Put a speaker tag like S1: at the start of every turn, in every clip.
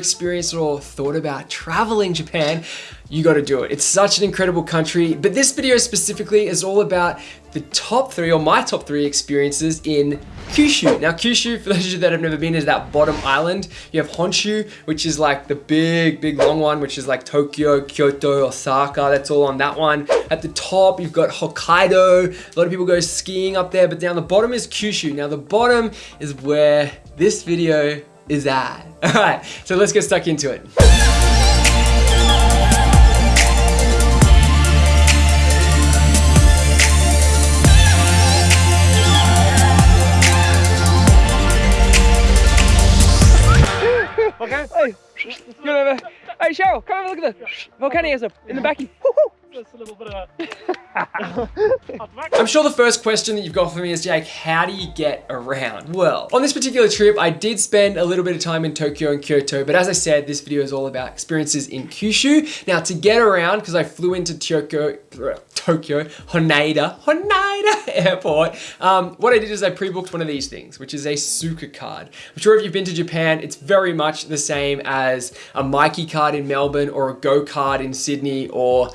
S1: experienced or thought about traveling Japan, you got to do it. It's such an incredible country, but this video specifically is all about the top three or my top three experiences in Kyushu. Now Kyushu, for those of you that have never been, is that bottom island. You have Honshu, which is like the big, big long one, which is like Tokyo, Kyoto, Osaka, that's all on that one. At the top, you've got Hokkaido. A lot of people go skiing up there, but down the bottom is Kyushu. Now the bottom is where this video is that. All right, so let's get stuck into it.
S2: Okay. Hey, you over. Hey, Cheryl, come have a look at the volcano in the backy.
S3: A little bit of
S1: I'm sure the first question that you've got for me is, Jake, how do you get around? Well, on this particular trip, I did spend a little bit of time in Tokyo and Kyoto, but as I said, this video is all about experiences in Kyushu. Now, to get around, because I flew into Tokyo, Tokyo, Haneda, Haneda Airport, um, what I did is I pre-booked one of these things, which is a Suica card. I'm sure if you've been to Japan, it's very much the same as a Myki card in Melbourne or a Go card in Sydney or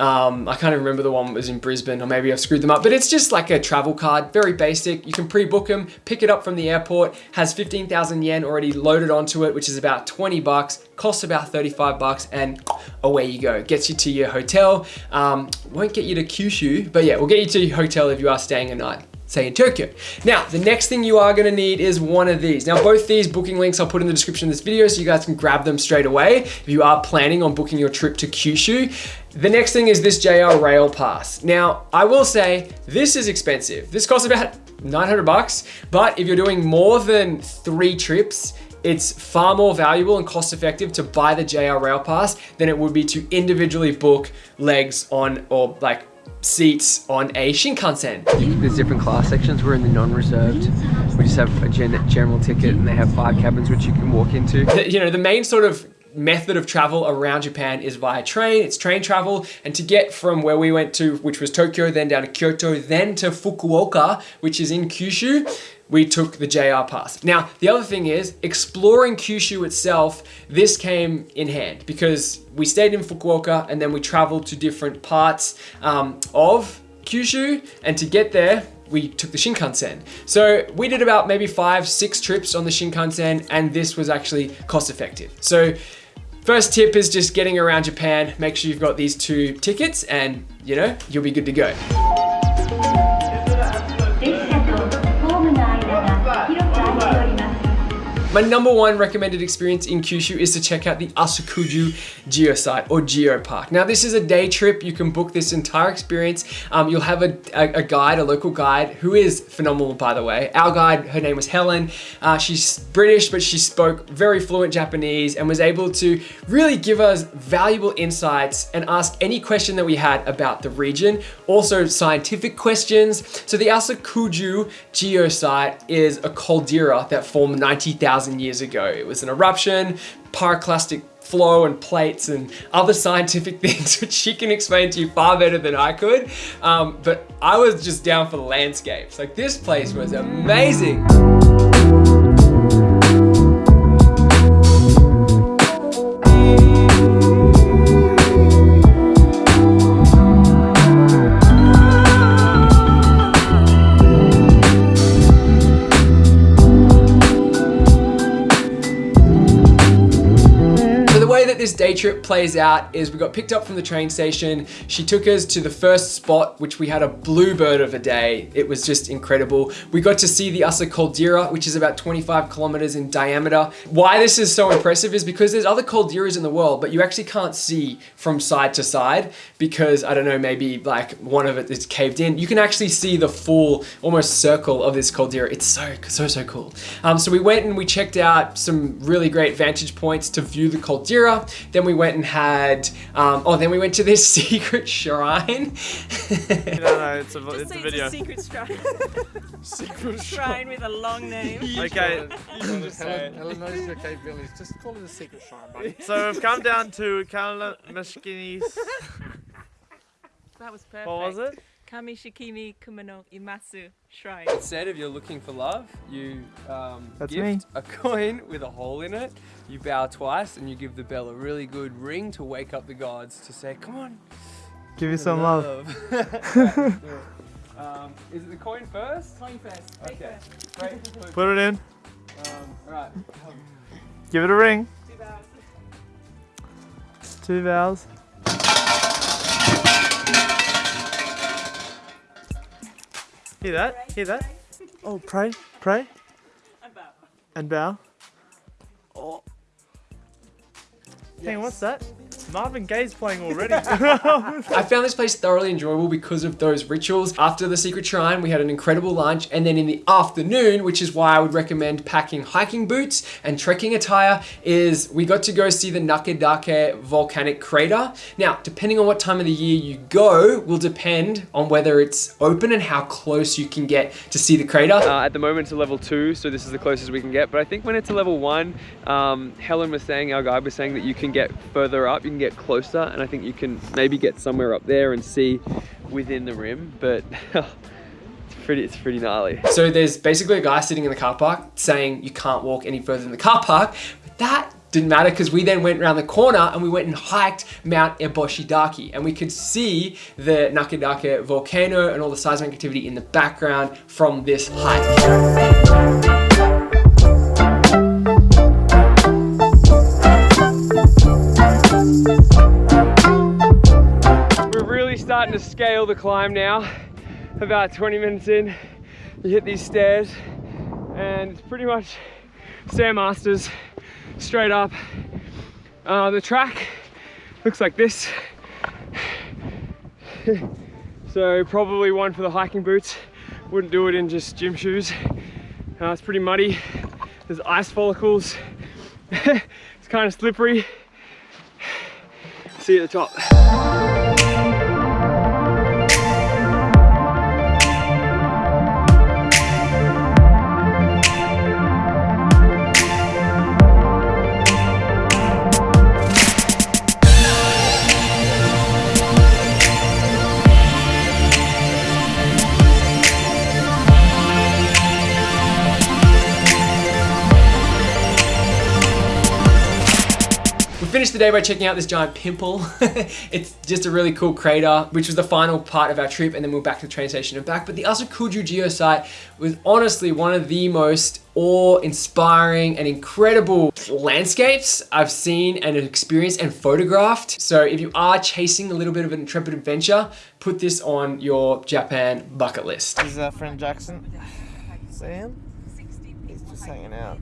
S1: um, I can't even remember the one that was in Brisbane or maybe I've screwed them up, but it's just like a travel card, very basic. You can pre-book them, pick it up from the airport, has 15,000 yen already loaded onto it, which is about 20 bucks, costs about 35 bucks and away you go. Gets you to your hotel. Um, won't get you to Kyushu, but yeah, we'll get you to your hotel if you are staying a night say in Tokyo. Now, the next thing you are gonna need is one of these. Now, both these booking links I'll put in the description of this video so you guys can grab them straight away if you are planning on booking your trip to Kyushu. The next thing is this JR Rail Pass. Now, I will say this is expensive. This costs about 900 bucks, but if you're doing more than three trips, it's far more valuable and cost effective to buy the JR Rail Pass than it would be to individually book legs on or like seats on a Shinkansen.
S2: There's different class sections. We're in the non-reserved. We just have a gen general ticket and they have five cabins which you can walk into.
S1: The, you know, the main sort of method of travel around Japan is via train. It's train travel. And to get from where we went to, which was Tokyo, then down to Kyoto, then to Fukuoka, which is in Kyushu, we took the JR pass. Now, the other thing is exploring Kyushu itself, this came in hand because we stayed in Fukuoka and then we traveled to different parts um, of Kyushu. And to get there, we took the Shinkansen. So we did about maybe five, six trips on the Shinkansen and this was actually cost effective. So first tip is just getting around Japan. Make sure you've got these two tickets and you know, you'll be good to go. My number one recommended experience in Kyushu is to check out the Aso-Kuju Geosite or Geopark. Now this is a day trip. You can book this entire experience. Um, you'll have a, a, a, guide, a local guide, who is phenomenal by the way. Our guide, her name was Helen. Uh, she's British, but she spoke very fluent Japanese and was able to really give us valuable insights and ask any question that we had about the region. Also scientific questions. So the Aso-Kuju Geosite is a caldera that formed 90,000 years ago. It was an eruption, pyroclastic flow and plates and other scientific things which she can explain to you far better than I could. Um, but I was just down for the landscapes. Like this place was amazing. Day trip plays out is we got picked up from the train station. She took us to the first spot, which we had a bluebird of a day. It was just incredible. We got to see the Aso Caldera, which is about 25 kilometers in diameter. Why this is so impressive is because there's other calderas in the world, but you actually can't see from side to side because, I don't know, maybe like one of it is caved in. You can actually see the full almost circle of this caldera. It's so, so, so cool. Um, so we went and we checked out some really great vantage points to view the caldera. Then we went and had, um, oh, then we went to this secret shrine.
S3: no, no, it's a, it's a video.
S4: It's a secret shrine.
S3: secret
S4: shrine with a long name.
S3: okay.
S5: Helen, Helen knows your capabilities. Just call it a secret shrine, buddy.
S3: So we've come down to Kalamashkinis.
S4: That was perfect.
S3: What was it?
S4: Kamishikimi Kumano Imasu Shrine.
S2: Instead of you're looking for love, you um,
S3: That's
S2: gift
S3: me.
S2: a coin with a hole in it. You bow twice and you give the bell a really good ring to wake up the gods to say, "Come on,
S3: Give you some love.
S2: Alright, let's do it. um, is it the coin first?
S4: Coin first.
S2: Okay. Great.
S3: Put it in.
S2: Um, all right.
S3: Give it a ring. Two vowels. Hear that? Hear that? Oh, pray, pray, and bow. Oh. Hang on, what's that? Marvin Gaye's playing already.
S1: I found this place thoroughly enjoyable because of those rituals. After the secret shrine, we had an incredible lunch, and then in the afternoon, which is why I would recommend packing hiking boots and trekking attire, is we got to go see the Nakadake volcanic crater. Now, depending on what time of the year you go, will depend on whether it's open and how close you can get to see the crater.
S2: Uh, at the moment it's a level two, so this is the closest we can get. But I think when it's a level one, um, Helen was saying, our guide was saying that you can get further up, you can get closer, and I think you can maybe get somewhere up there and see within the rim. But it's pretty, it's pretty gnarly.
S1: So there's basically a guy sitting in the car park saying you can't walk any further in the car park, but that didn't matter because we then went around the corner and we went and hiked Mount Eboshidake and we could see the Nakadake volcano and all the seismic activity in the background from this hike.
S2: Scale the climb now. About 20 minutes in, you hit these stairs and it's pretty much Stairmasters straight up. Uh, the track looks like this. so probably one for the hiking boots. Wouldn't do it in just gym shoes. Uh, it's pretty muddy. There's ice follicles. it's kind of slippery. See you at the top.
S1: Finished the day by checking out this giant pimple. it's just a really cool crater, which was the final part of our trip, and then we are back to the train station and back. But the Aso-Kuju geosite was honestly one of the most awe-inspiring and incredible landscapes I've seen and experienced and photographed. So if you are chasing a little bit of an intrepid adventure, put this on your Japan bucket list.
S5: This is our friend Jackson. See him? He's just hanging out.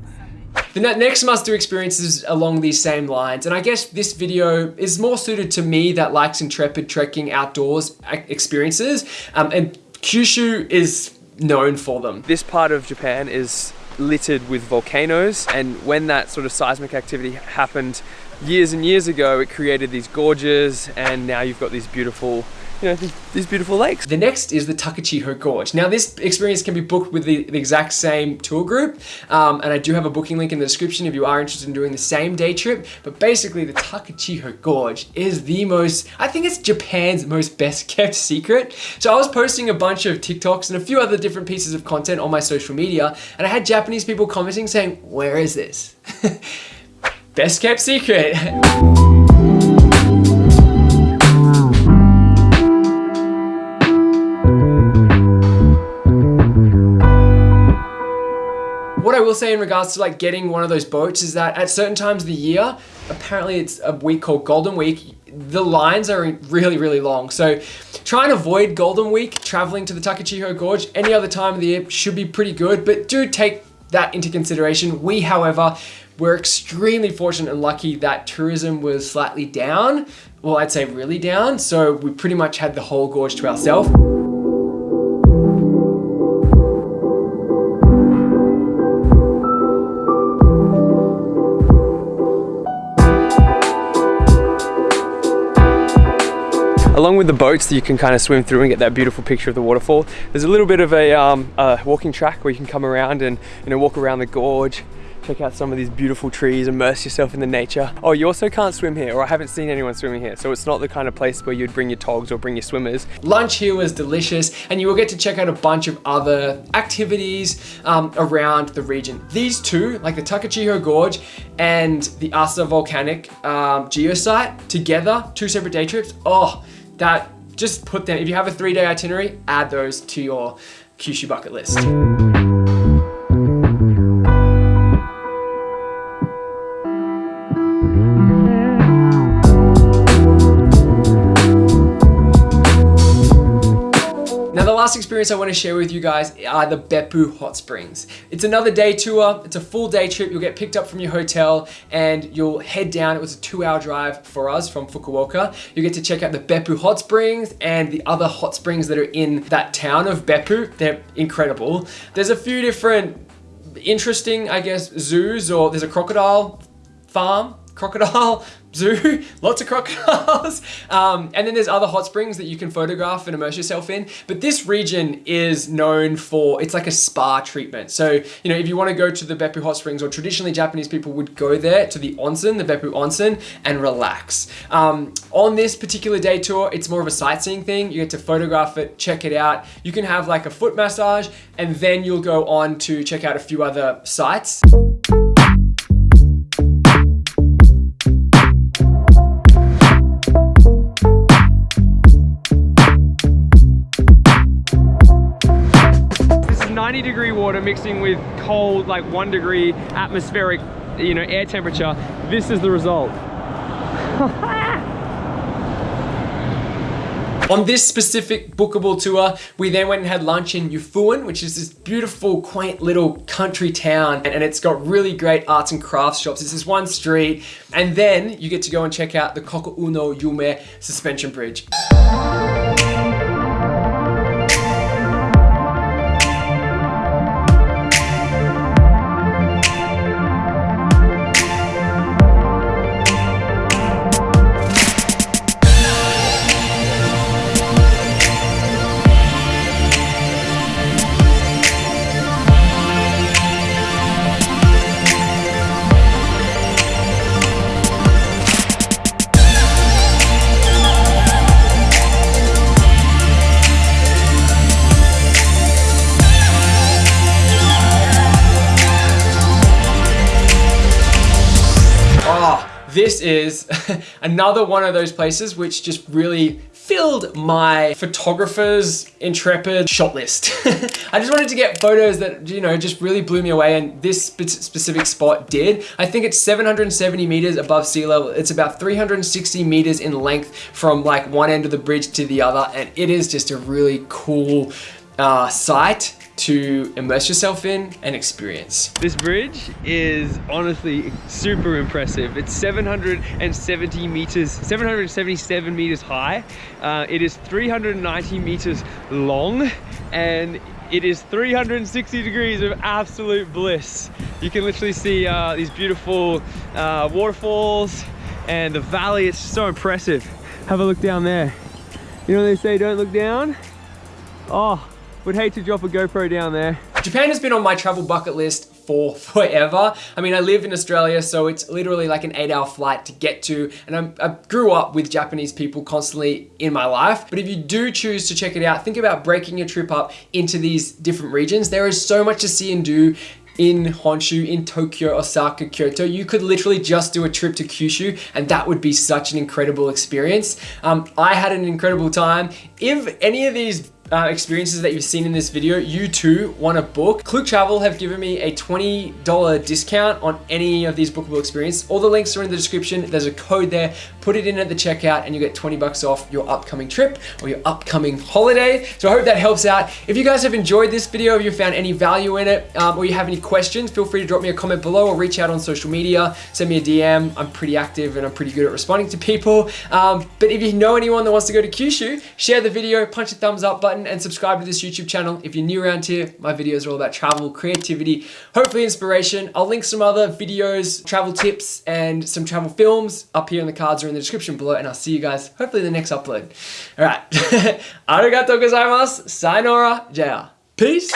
S1: The next must-do experience is along these same lines, and I guess this video is more suited to me that likes intrepid trekking outdoors experiences, um, and Kyushu is known for them.
S2: This part of Japan is littered with volcanoes and when that sort of seismic activity happened years and years ago it created these gorges and now you've got these beautiful you know these, beautiful lakes
S1: The next is the Takachiho Gorge. Now this experience can be booked with the, the exact same tour group, um, and I do have a booking link in the description if you are interested in doing the same day trip, but basically the Takachiho Gorge is the most, I think it's Japan's most best kept secret. So I was posting a bunch of TikToks and a few other different pieces of content on my social media, and I had Japanese people commenting saying, where is this? best kept secret. will say in regards to like getting one of those boats is that at certain times of the year, apparently it's a week called Golden Week, the lines are really, really long. So try and avoid Golden Week traveling to the Takachiho Gorge. Any other time of the year should be pretty good, but do take that into consideration. We, however, were extremely fortunate and lucky that tourism was slightly down. Well, I'd say really down. So we pretty much had the whole gorge to ourselves.
S2: With the boats that you can kind of swim through and get that beautiful picture of the waterfall there's a little bit of a, um, a walking track where you can come around and you know walk around the gorge check out some of these beautiful trees, immerse yourself in the nature. Oh, you also can't swim here, or I haven't seen anyone swimming here, so it's not the kind of place where you'd bring your togs or bring your swimmers.
S1: Lunch here was delicious, and you will get to check out a bunch of other activities um, around the region. These two, like the Takachiho Gorge and the Aso Volcanic um, Geosite, together, two separate day trips, oh, that, just put them, if you have a three day itinerary, add those to your Kyushu bucket list. Last experience I want to share with you guys are the Beppu Hot Springs. It's another day tour, it's a full day trip, you'll get picked up from your hotel and you'll head down, it was a two hour drive for us from Fukuoka. You get to check out the Beppu Hot Springs and the other hot springs that are in that town of Beppu. They're incredible. There's a few different interesting, I guess, zoos or there's a crocodile farm crocodile zoo, lots of crocodiles. Um, and then there's other hot springs that you can photograph and immerse yourself in. But this region is known for, it's like a spa treatment. So, you know, if you want to go to the Beppu hot springs or traditionally Japanese people would go there to the onsen, the Beppu onsen and relax. Um, on this particular day tour, it's more of a sightseeing thing. You get to photograph it, check it out. You can have like a foot massage and then you'll go on to check out a few other sites.
S2: This is 90 degree water mixing with cold, like one degree atmospheric, you know, air temperature. This is the result.
S1: On this specific bookable tour, we then went and had lunch in Yufuin, which is this beautiful, quaint little country town. And it's got really great arts and crafts shops. It's this one street. And then you get to go and check out the Kokonoe Yume suspension bridge. Is another one of those places which just really filled my photographer's intrepid shot list. I just wanted to get photos that, you know, just really blew me away and this spe specific spot did. I think it's 770 meters above sea level. It's about 360 meters in length from like one end of the bridge to the other and it is just a really cool uh, site to immerse yourself in and experience.
S2: This bridge is honestly super impressive. It's 770 meters, 777 meters high. Uh, it is 390 meters long and it is 360 degrees of absolute bliss. You can literally see uh, these beautiful uh, waterfalls and the valley. It's so impressive. Have a look down there. You know they say don't look down? Oh, would hate to drop a GoPro down there.
S1: Japan has been on my travel bucket list for forever. I mean, I live in Australia, so it's literally like an eight hour flight to get to. And I'm, i grew up with Japanese people constantly in my life. But if you do choose to check it out, think about breaking your trip up into these different regions. There is so much to see and do in Honshu, in Tokyo, Osaka, Kyoto. You could literally just do a trip to Kyushu and that would be such an incredible experience. Um, I had an incredible time. If any of these uh, experiences that you've seen in this video, you too want a book. Klook Travel have given me a $20 discount on any of these bookable experiences. All the links are in the description. There's a code there. Put it in at the checkout and you get 20 bucks off your upcoming trip or your upcoming holiday. So I hope that helps out. If you guys have enjoyed this video, if you found any value in it, um, or you have any questions, feel free to drop me a comment below or reach out on social media. Send me a DM. I'm pretty active and I'm pretty good at responding to people. Um, but if you know anyone that wants to go to Kyushu, share the video, punch a thumbs up button and subscribe to this YouTube channel. If you're new around here, my videos are all about travel, creativity, hopefully inspiration. I'll link some other videos, travel tips, and some travel films up here in the cards or in the description below, and I'll see you guys hopefully in the next upload. All right. Arigatou gozaimasu. Sayonara. Jaya. Peace.